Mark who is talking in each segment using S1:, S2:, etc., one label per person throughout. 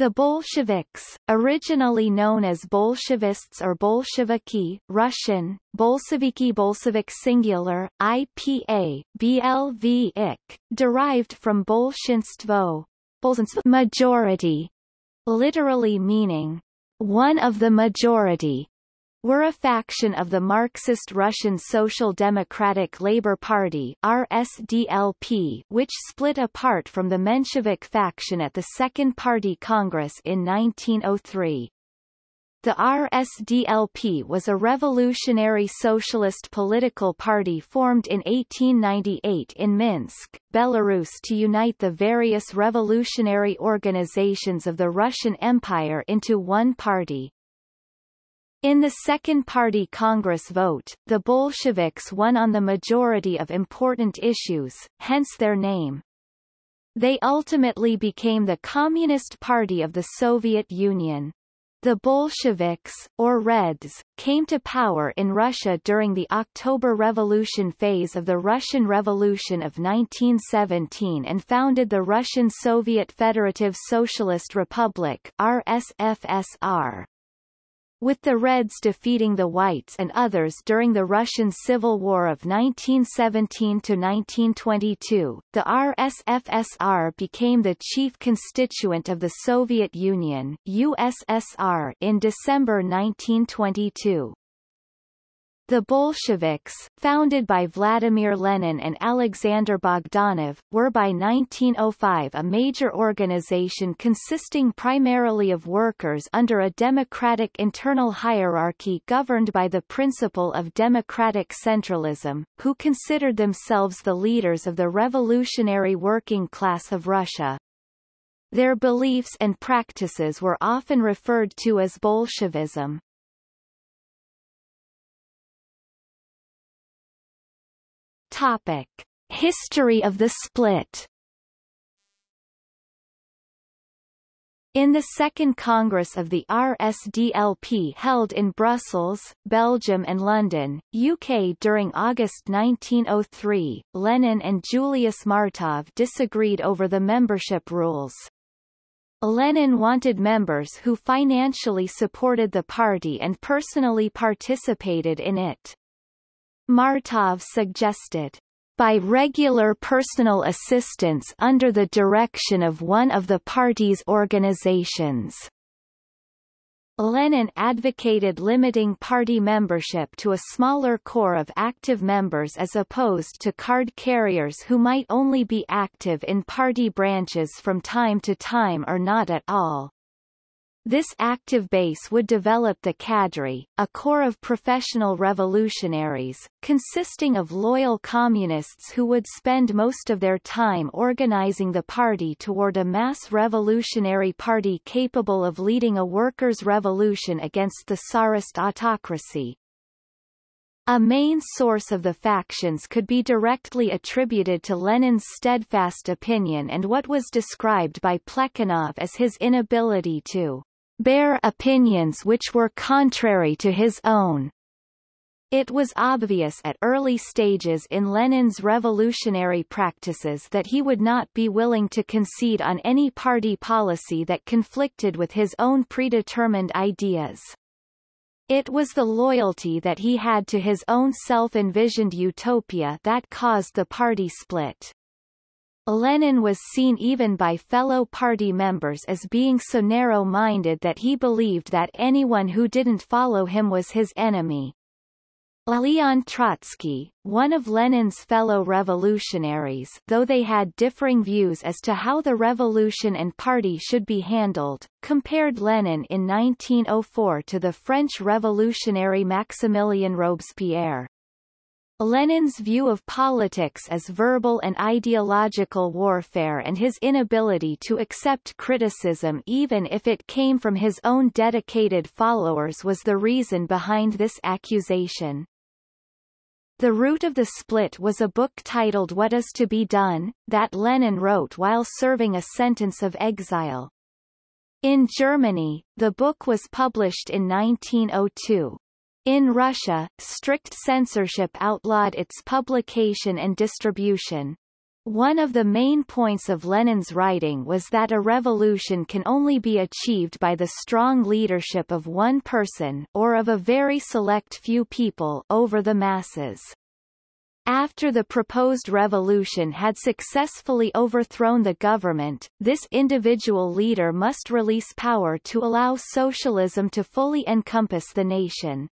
S1: The Bolsheviks, originally known as Bolshevists or Bolsheviki, Russian, Bolsheviki Bolshevik singular, IPA, BLV derived from Bolshinstvo, majority, literally meaning, one of the majority, were a faction of the Marxist Russian Social Democratic Labour Party RSDLP, which split apart from the Menshevik faction at the Second Party Congress in 1903. The RSDLP was a revolutionary socialist political party formed in 1898 in Minsk, Belarus to unite the various revolutionary organizations of the Russian Empire into one party. In the Second Party Congress vote, the Bolsheviks won on the majority of important issues, hence their name. They ultimately became the Communist Party of the Soviet Union. The Bolsheviks, or Reds, came to power in Russia during the October Revolution phase of the Russian Revolution of 1917 and founded the Russian Soviet Federative Socialist Republic RSFSR with the Reds defeating the Whites and others during the Russian Civil War of 1917–1922, the RSFSR became the chief constituent of the Soviet Union USSR in December 1922. The Bolsheviks, founded by Vladimir Lenin and Alexander Bogdanov, were by 1905 a major organization consisting primarily of workers under a democratic internal hierarchy governed by the principle of democratic centralism, who considered themselves the leaders of the revolutionary working class of Russia. Their beliefs and practices were often referred to as Bolshevism. Topic. History of the split In the Second Congress of the RSDLP held in Brussels, Belgium and London, UK during August 1903, Lenin and Julius Martov disagreed over the membership rules. Lenin wanted members who financially supported the party and personally participated in it. Martov suggested, by regular personal assistance under the direction of one of the party's organizations. Lenin advocated limiting party membership to a smaller core of active members as opposed to card carriers who might only be active in party branches from time to time or not at all. This active base would develop the cadre, a corps of professional revolutionaries, consisting of loyal communists who would spend most of their time organizing the party toward a mass revolutionary party capable of leading a workers' revolution against the Tsarist autocracy. A main source of the factions could be directly attributed to Lenin's steadfast opinion and what was described by Plekhanov as his inability to bear opinions which were contrary to his own. It was obvious at early stages in Lenin's revolutionary practices that he would not be willing to concede on any party policy that conflicted with his own predetermined ideas. It was the loyalty that he had to his own self-envisioned utopia that caused the party split. Lenin was seen even by fellow party members as being so narrow-minded that he believed that anyone who didn't follow him was his enemy. Leon Trotsky, one of Lenin's fellow revolutionaries though they had differing views as to how the revolution and party should be handled, compared Lenin in 1904 to the French revolutionary Maximilien Robespierre. Lenin's view of politics as verbal and ideological warfare and his inability to accept criticism even if it came from his own dedicated followers was the reason behind this accusation. The root of the split was a book titled What is to be Done, that Lenin wrote while serving a sentence of exile. In Germany, the book was published in 1902. In Russia, strict censorship outlawed its publication and distribution. One of the main points of Lenin's writing was that a revolution can only be achieved by the strong leadership of one person or of a very select few people over the masses. After the proposed revolution had successfully overthrown the government, this individual leader must release power to allow socialism to fully encompass the nation.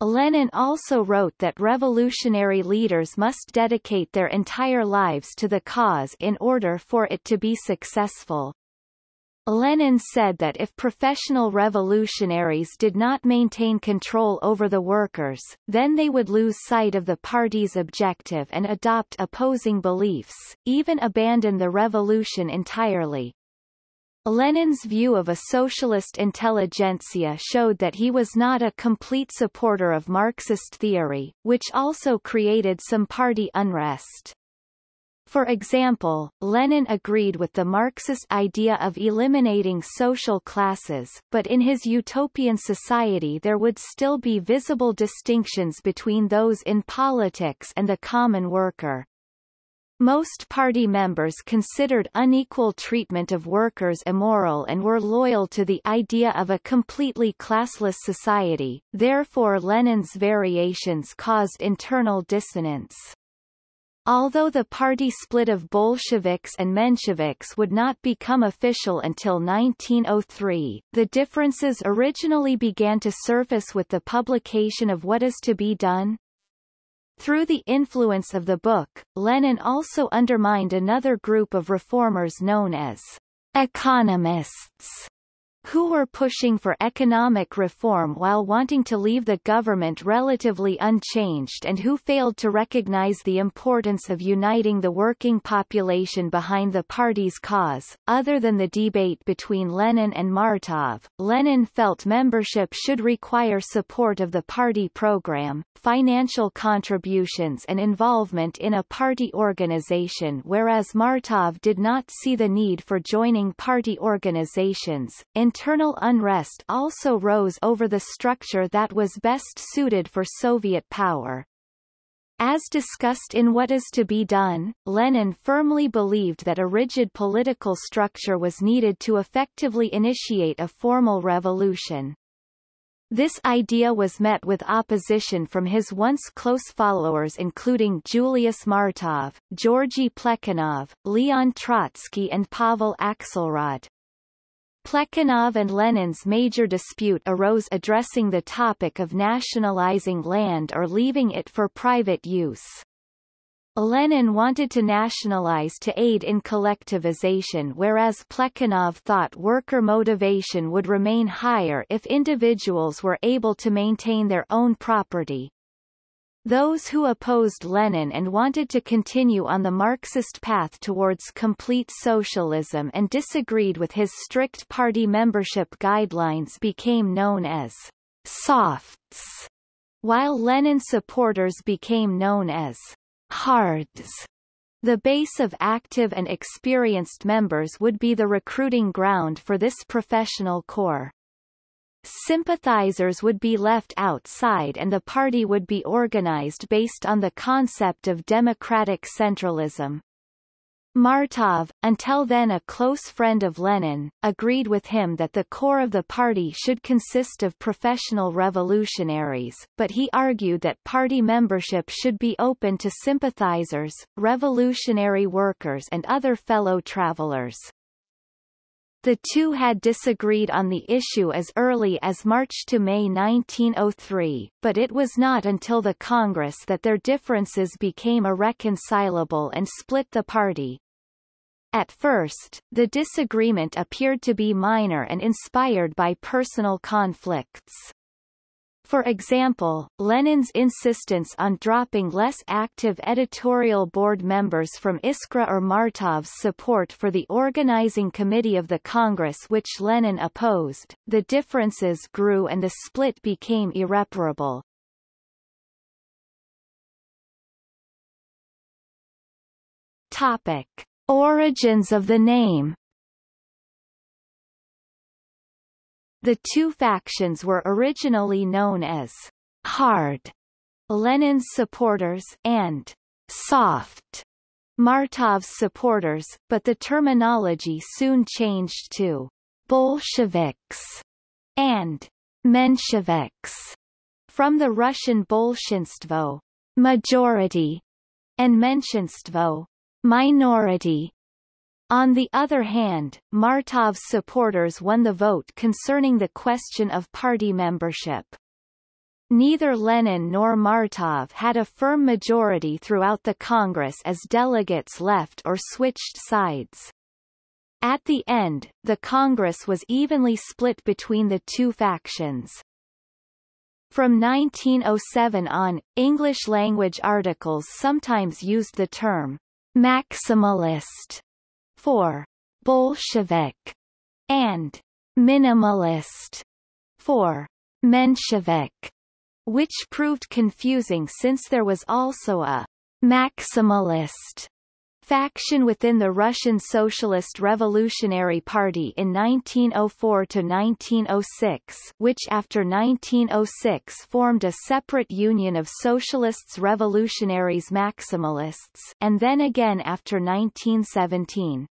S1: Lenin also wrote that revolutionary leaders must dedicate their entire lives to the cause in order for it to be successful. Lenin said that if professional revolutionaries did not maintain control over the workers, then they would lose sight of the party's objective and adopt opposing beliefs, even abandon the revolution entirely. Lenin's view of a socialist intelligentsia showed that he was not a complete supporter of Marxist theory, which also created some party unrest. For example, Lenin agreed with the Marxist idea of eliminating social classes, but in his utopian society there would still be visible distinctions between those in politics and the common worker. Most party members considered unequal treatment of workers immoral and were loyal to the idea of a completely classless society, therefore Lenin's variations caused internal dissonance. Although the party split of Bolsheviks and Mensheviks would not become official until 1903, the differences originally began to surface with the publication of What is to be Done, through the influence of the book, Lenin also undermined another group of reformers known as economists who were pushing for economic reform while wanting to leave the government relatively unchanged and who failed to recognize the importance of uniting the working population behind the party's cause. Other than the debate between Lenin and Martov, Lenin felt membership should require support of the party program, financial contributions and involvement in a party organization whereas Martov did not see the need for joining party organizations. Internal unrest also rose over the structure that was best suited for Soviet power. As discussed in What is to be Done, Lenin firmly believed that a rigid political structure was needed to effectively initiate a formal revolution. This idea was met with opposition from his once close followers including Julius Martov, Georgy Plekhanov, Leon Trotsky and Pavel Axelrod. Plekhanov and Lenin's major dispute arose addressing the topic of nationalizing land or leaving it for private use. Lenin wanted to nationalize to aid in collectivization whereas Plekhanov thought worker motivation would remain higher if individuals were able to maintain their own property. Those who opposed Lenin and wanted to continue on the Marxist path towards complete socialism and disagreed with his strict party membership guidelines became known as softs, while Lenin supporters became known as hards. The base of active and experienced members would be the recruiting ground for this professional corps. Sympathizers would be left outside and the party would be organized based on the concept of democratic centralism. Martov, until then a close friend of Lenin, agreed with him that the core of the party should consist of professional revolutionaries, but he argued that party membership should be open to sympathizers, revolutionary workers and other fellow travelers. The two had disagreed on the issue as early as March to May 1903, but it was not until the Congress that their differences became irreconcilable and split the party. At first, the disagreement appeared to be minor and inspired by personal conflicts. For example, Lenin's insistence on dropping less active editorial board members from Iskra or Martov's support for the organizing committee of the Congress which Lenin opposed, the differences grew and the split became irreparable. Topic. Origins of the name The two factions were originally known as hard Lenin's supporters and soft Martov's supporters, but the terminology soon changed to Bolsheviks and Mensheviks from the Russian Bolshinstvo majority and Menshinstvo minority. On the other hand, Martov's supporters won the vote concerning the question of party membership. Neither Lenin nor Martov had a firm majority throughout the Congress as delegates left or switched sides. At the end, the Congress was evenly split between the two factions. From 1907 on, English-language articles sometimes used the term maximalist for Bolshevik and minimalist for Menshevik, which proved confusing since there was also a maximalist faction within the Russian Socialist Revolutionary Party in 1904 to 1906, which after 1906 formed a separate union of Socialists Revolutionaries Maximalists and then again after 1917.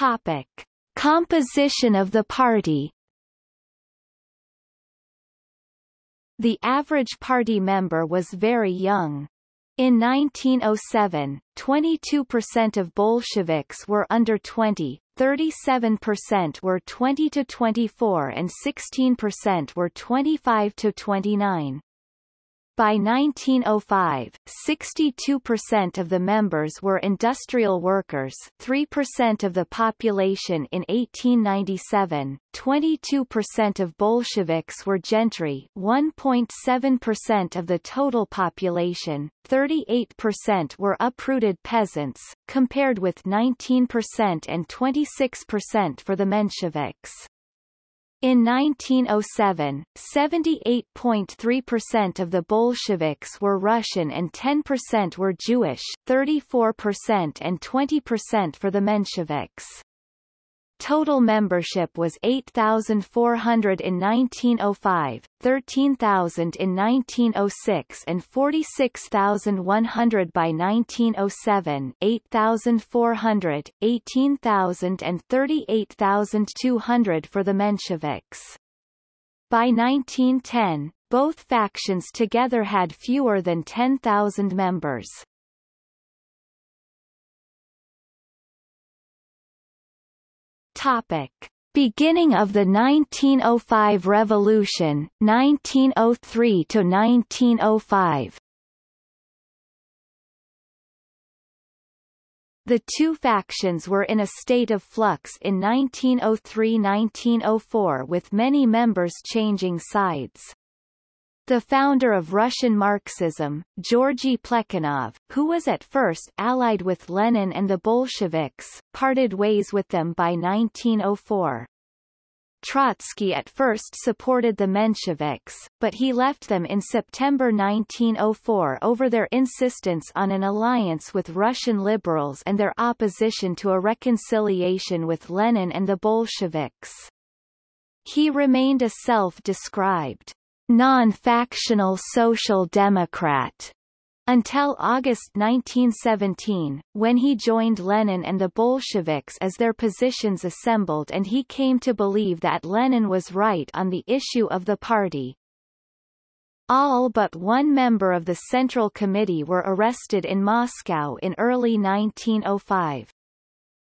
S1: Topic. Composition of the party The average party member was very young. In 1907, 22% of Bolsheviks were under 20, 37% were 20 to 24 and 16% were 25 to 29. By 1905, 62% of the members were industrial workers 3% of the population in 1897, 22% of Bolsheviks were gentry 1.7% of the total population, 38% were uprooted peasants, compared with 19% and 26% for the Mensheviks. In 1907, 78.3% of the Bolsheviks were Russian and 10% were Jewish 34% and 20% for the Mensheviks. Total membership was 8,400 in 1905, 13,000 in 1906 and 46,100 by 1907 8,400, 18,000 and 38,200 for the Mensheviks. By 1910, both factions together had fewer than 10,000 members. Topic. Beginning of the 1905 Revolution, 1903 to 1905. The two factions were in a state of flux in 1903–1904 with many members changing sides. The founder of Russian Marxism, Georgy Plekhanov, who was at first allied with Lenin and the Bolsheviks, parted ways with them by 1904. Trotsky at first supported the Mensheviks, but he left them in September 1904 over their insistence on an alliance with Russian liberals and their opposition to a reconciliation with Lenin and the Bolsheviks. He remained a self-described non-factional social democrat until August 1917, when he joined Lenin and the Bolsheviks as their positions assembled and he came to believe that Lenin was right on the issue of the party. All but one member of the Central Committee were arrested in Moscow in early 1905.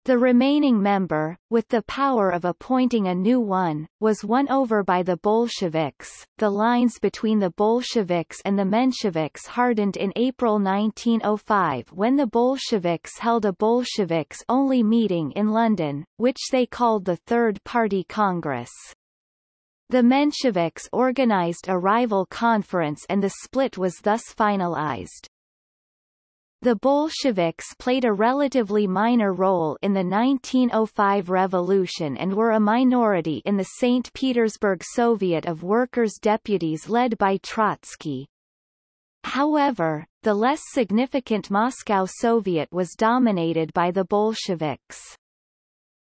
S1: The remaining member, with the power of appointing a new one, was won over by the Bolsheviks. The lines between the Bolsheviks and the Mensheviks hardened in April 1905 when the Bolsheviks held a Bolsheviks-only meeting in London, which they called the Third Party Congress. The Mensheviks organized a rival conference and the split was thus finalized. The Bolsheviks played a relatively minor role in the 1905 revolution and were a minority in the St. Petersburg Soviet of Workers' Deputies led by Trotsky. However, the less significant Moscow Soviet was dominated by the Bolsheviks.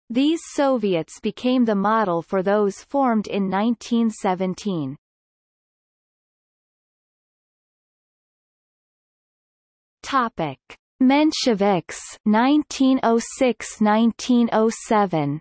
S1: These Soviets became the model for those formed in 1917. Topic: Mensheviks 1906-1907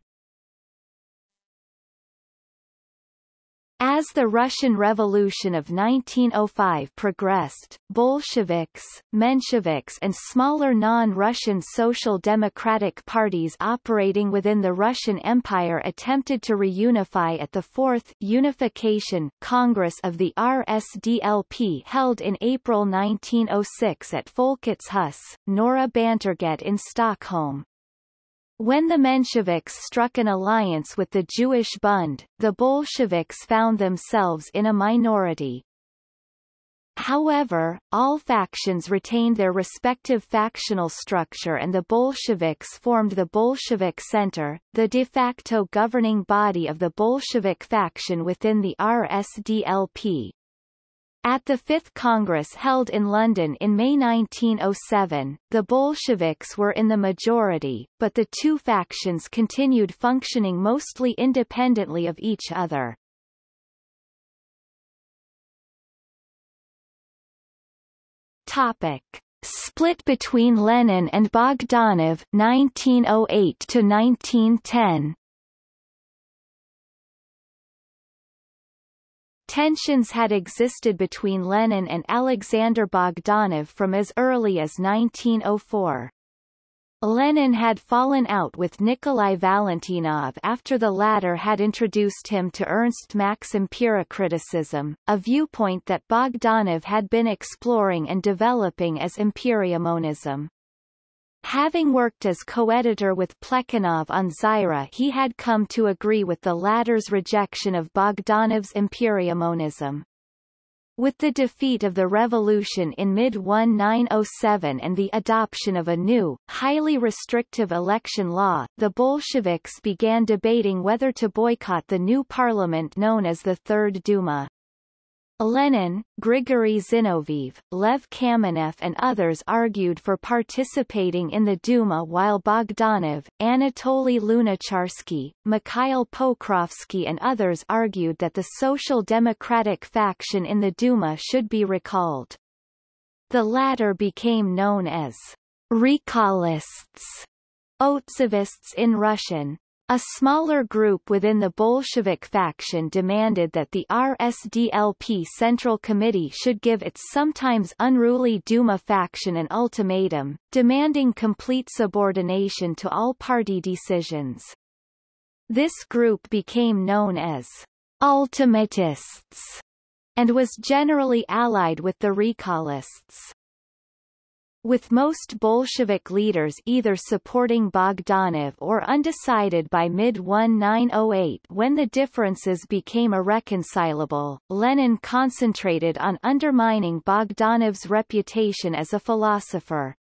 S1: As the Russian Revolution of 1905 progressed, Bolsheviks, Mensheviks and smaller non-Russian social democratic parties operating within the Russian Empire attempted to reunify at the Fourth Unification Congress of the RSDLP held in April 1906 at Folkets hus, Norra Bantorget in Stockholm. When the Mensheviks struck an alliance with the Jewish Bund, the Bolsheviks found themselves in a minority. However, all factions retained their respective factional structure and the Bolsheviks formed the Bolshevik Center, the de facto governing body of the Bolshevik faction within the RSDLP. At the Fifth Congress held in London in May 1907, the Bolsheviks were in the majority, but the two factions continued functioning mostly independently of each other. Topic. Split between Lenin and Bogdanov 1908 to 1910 Tensions had existed between Lenin and Alexander Bogdanov from as early as 1904. Lenin had fallen out with Nikolai Valentinov after the latter had introduced him to Ernst Mach's empiriocriticism, a viewpoint that Bogdanov had been exploring and developing as empiriomonism. Having worked as co-editor with Plekhanov on Zarya he had come to agree with the latter's rejection of Bogdanov's empiriomonism. With the defeat of the revolution in mid-1907 and the adoption of a new, highly restrictive election law, the Bolsheviks began debating whether to boycott the new parliament known as the Third Duma. Lenin, Grigory Zinoviev, Lev Kamenev and others argued for participating in the Duma while Bogdanov, Anatoly Lunacharsky, Mikhail Pokrovsky and others argued that the Social Democratic faction in the Duma should be recalled. The latter became known as Recallists, Otzovists in Russian, a smaller group within the Bolshevik faction demanded that the RSDLP Central Committee should give its sometimes unruly Duma faction an ultimatum, demanding complete subordination to all party decisions. This group became known as ultimatists and was generally allied with the recallists with most Bolshevik leaders either supporting Bogdanov or undecided by mid-1908 when the differences became irreconcilable, Lenin concentrated on undermining Bogdanov's reputation as a philosopher.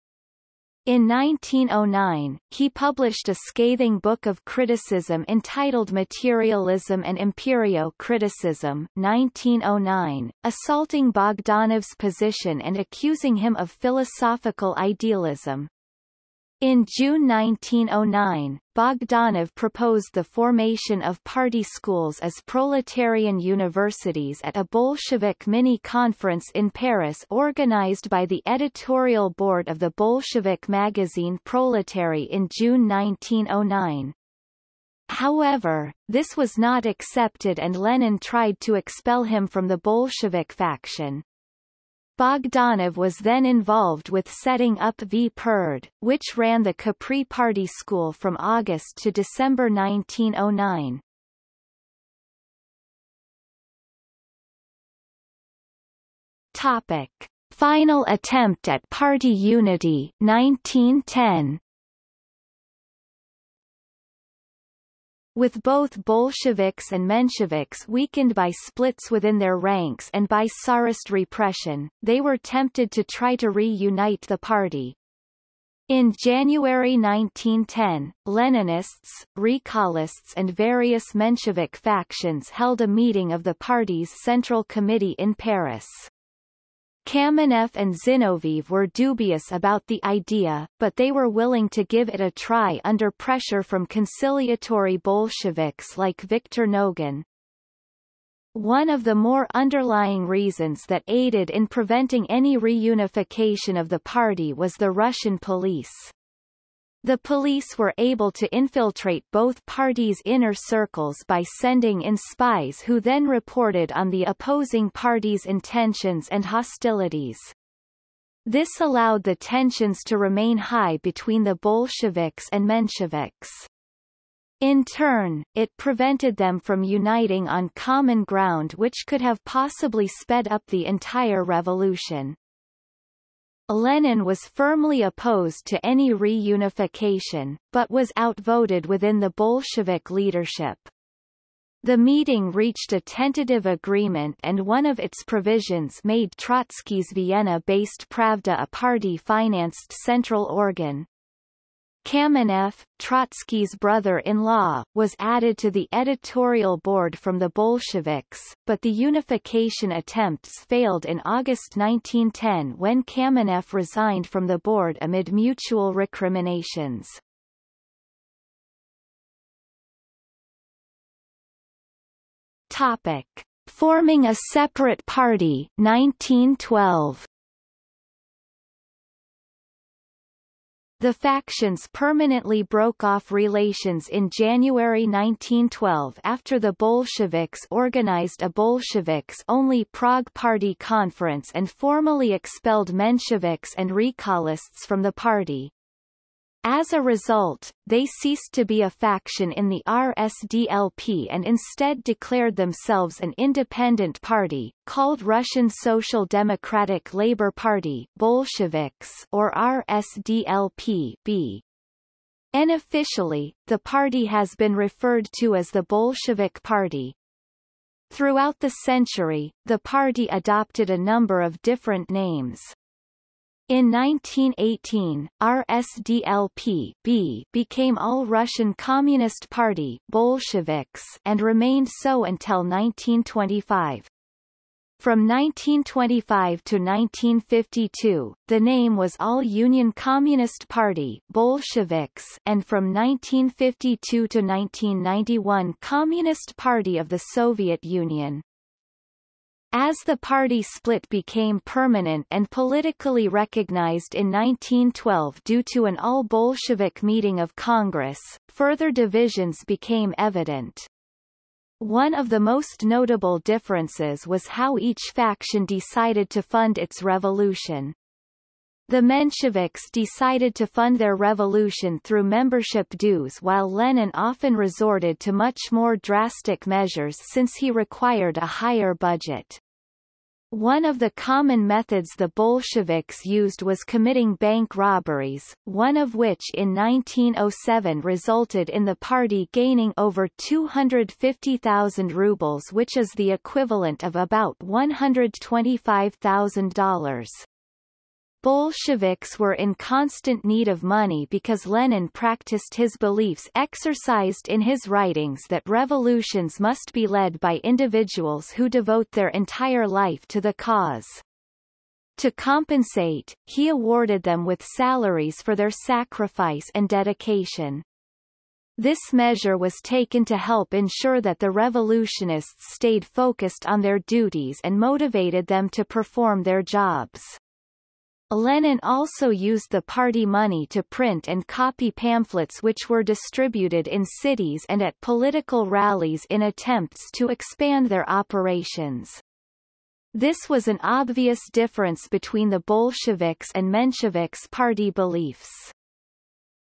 S1: In 1909, he published a scathing book of criticism entitled Materialism and Empirio-Criticism 1909, assaulting Bogdanov's position and accusing him of philosophical idealism. In June 1909, Bogdanov proposed the formation of party schools as proletarian universities at a Bolshevik mini-conference in Paris organized by the editorial board of the Bolshevik magazine Proletary in June 1909. However, this was not accepted and Lenin tried to expel him from the Bolshevik faction. Bogdanov was then involved with setting up Vpered, which ran the Capri Party School from August to December 1909. Topic. Final attempt at party unity 1910 With both Bolsheviks and Mensheviks weakened by splits within their ranks and by Tsarist repression, they were tempted to try to reunite the party. In January 1910, Leninists, Recallists and various Menshevik factions held a meeting of the party's Central Committee in Paris. Kamenev and Zinoviev were dubious about the idea, but they were willing to give it a try under pressure from conciliatory Bolsheviks like Viktor Nogin. One of the more underlying reasons that aided in preventing any reunification of the party was the Russian police. The police were able to infiltrate both parties' inner circles by sending in spies who then reported on the opposing party's intentions and hostilities. This allowed the tensions to remain high between the Bolsheviks and Mensheviks. In turn, it prevented them from uniting on common ground which could have possibly sped up the entire revolution. Lenin was firmly opposed to any reunification, but was outvoted within the Bolshevik leadership. The meeting reached a tentative agreement and one of its provisions made Trotsky's Vienna-based Pravda a party-financed central organ, Kamenev, Trotsky's brother-in-law, was added to the editorial board from the Bolsheviks, but the unification attempts failed in August 1910 when Kamenev resigned from the board amid mutual recriminations. Topic. Forming a separate party 1912 The factions permanently broke off relations in January 1912 after the Bolsheviks organized a Bolsheviks-only Prague Party conference and formally expelled Mensheviks and Recallists from the party. As a result, they ceased to be a faction in the RSDLP and instead declared themselves an independent party, called Russian Social Democratic Labour Party Bolsheviks or RSDLP B. Unofficially, the party has been referred to as the Bolshevik Party. Throughout the century, the party adopted a number of different names. In 1918, RSDLP became All-Russian Communist Party Bolsheviks and remained so until 1925. From 1925 to 1952, the name was All-Union Communist Party Bolsheviks and from 1952 to 1991 Communist Party of the Soviet Union. As the party split became permanent and politically recognized in 1912 due to an all-Bolshevik meeting of Congress, further divisions became evident. One of the most notable differences was how each faction decided to fund its revolution. The Mensheviks decided to fund their revolution through membership dues while Lenin often resorted to much more drastic measures since he required a higher budget. One of the common methods the Bolsheviks used was committing bank robberies, one of which in 1907 resulted in the party gaining over 250,000 rubles which is the equivalent of about $125,000. Bolsheviks were in constant need of money because Lenin practiced his beliefs exercised in his writings that revolutions must be led by individuals who devote their entire life to the cause. To compensate, he awarded them with salaries for their sacrifice and dedication. This measure was taken to help ensure that the revolutionists stayed focused on their duties and motivated them to perform their jobs. Lenin also used the party money to print and copy pamphlets which were distributed in cities and at political rallies in attempts to expand their operations. This was an obvious difference between the Bolsheviks and Mensheviks party beliefs.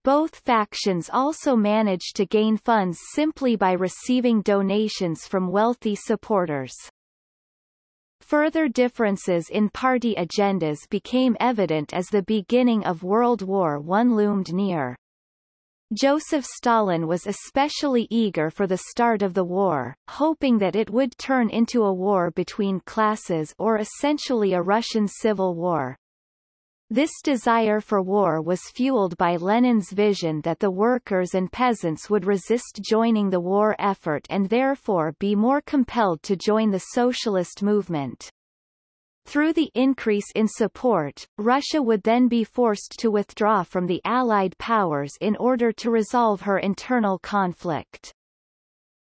S1: Both factions also managed to gain funds simply by receiving donations from wealthy supporters. Further differences in party agendas became evident as the beginning of World War I loomed near. Joseph Stalin was especially eager for the start of the war, hoping that it would turn into a war between classes or essentially a Russian civil war. This desire for war was fueled by Lenin's vision that the workers and peasants would resist joining the war effort and therefore be more compelled to join the socialist movement. Through the increase in support, Russia would then be forced to withdraw from the Allied powers in order to resolve her internal conflict.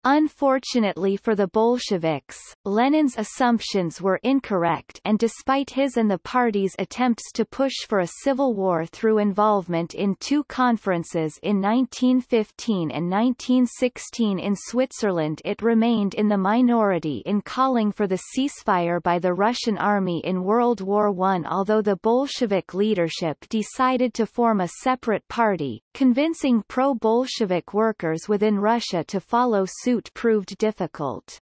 S1: Unfortunately for the Bolsheviks, Lenin's assumptions were incorrect and despite his and the party's attempts to push for a civil war through involvement in two conferences in 1915 and 1916 in Switzerland it remained in the minority in calling for the ceasefire by the Russian army in World War I although the Bolshevik leadership decided to form a separate party, convincing pro-Bolshevik workers within Russia to follow suit suit proved difficult.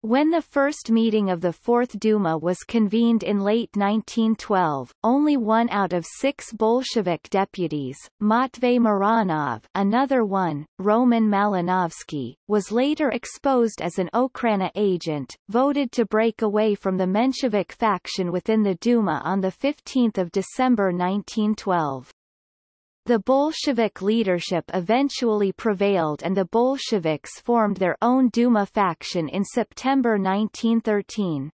S1: When the first meeting of the Fourth Duma was convened in late 1912, only one out of six Bolshevik deputies, Matvey Mironov another one, Roman Malinovsky, was later exposed as an Okhrana agent, voted to break away from the Menshevik faction within the Duma on 15 December 1912. The Bolshevik leadership eventually prevailed and the Bolsheviks formed their own Duma faction in September 1913.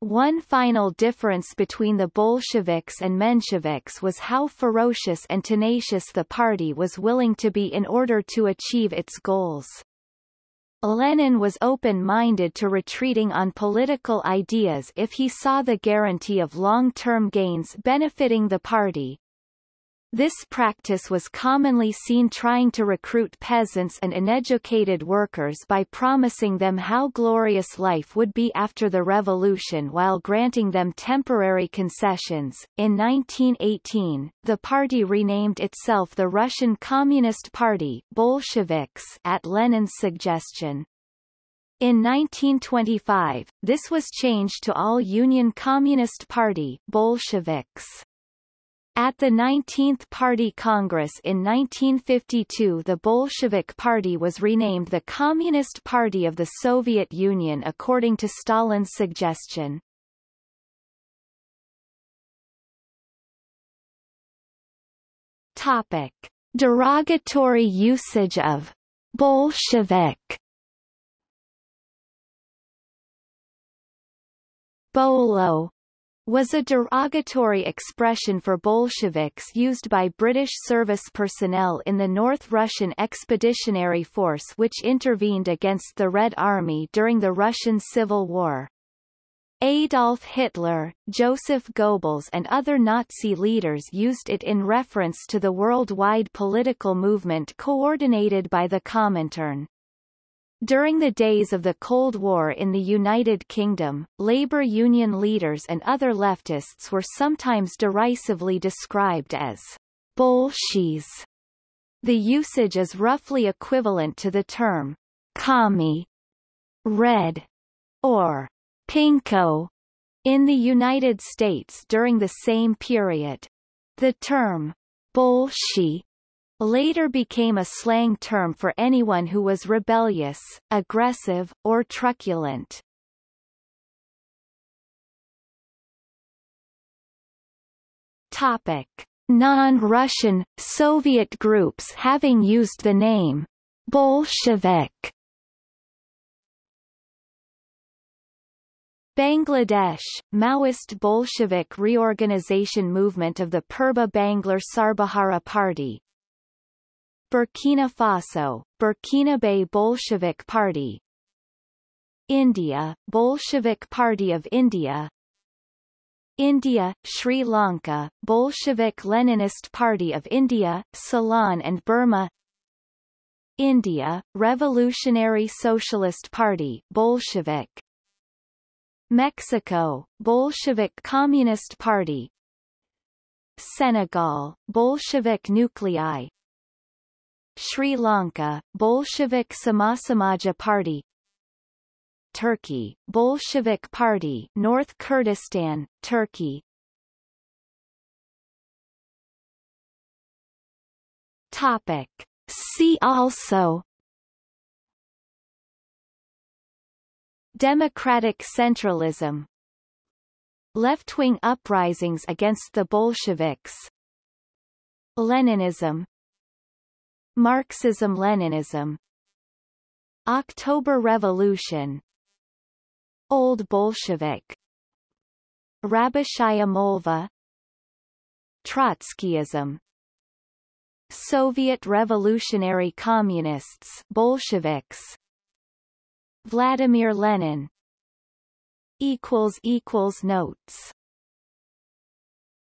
S1: One final difference between the Bolsheviks and Mensheviks was how ferocious and tenacious the party was willing to be in order to achieve its goals. Lenin was open-minded to retreating on political ideas if he saw the guarantee of long-term gains benefiting the party, this practice was commonly seen trying to recruit peasants and uneducated workers by promising them how glorious life would be after the revolution while granting them temporary concessions. In 1918, the party renamed itself the Russian Communist Party Bolsheviks at Lenin's suggestion. In 1925, this was changed to All Union Communist Party Bolsheviks. At the 19th Party Congress in 1952 the Bolshevik Party was renamed the Communist Party of the Soviet Union according to Stalin's suggestion. Topic. Derogatory usage of Bolshevik Bolo was a derogatory expression for Bolsheviks used by British service personnel in the North Russian Expeditionary Force which intervened against the Red Army during the Russian Civil War. Adolf Hitler, Joseph Goebbels and other Nazi leaders used it in reference to the worldwide political movement coordinated by the Comintern. During the days of the Cold War in the United Kingdom, labor union leaders and other leftists were sometimes derisively described as bolshies. The usage is roughly equivalent to the term commie, red, or pinko in the United States during the same period. The term bolshi later became a slang term for anyone who was rebellious, aggressive, or truculent. Topic. Non-Russian, Soviet groups having used the name Bolshevik Bangladesh, Maoist Bolshevik reorganization movement of the Purba Banglar Sarbahara Party, Burkina Faso, Burkinabe Bolshevik Party. India, Bolshevik Party of India. India, Sri Lanka, Bolshevik Leninist Party of India, Ceylon and Burma. India, Revolutionary Socialist Party Bolshevik. Mexico, Bolshevik Communist Party. Senegal, Bolshevik Nuclei Sri Lanka, Bolshevik Samasamaja Party. Turkey, Bolshevik Party North Kurdistan, Turkey. Topic. See also. Democratic centralism. Left-wing uprisings against the Bolsheviks. Leninism Marxism-Leninism October Revolution. Old Bolshevik. Rabochaya Molva. Trotskyism. Soviet Revolutionary Communists Bolsheviks. Vladimir Lenin. Equals equals notes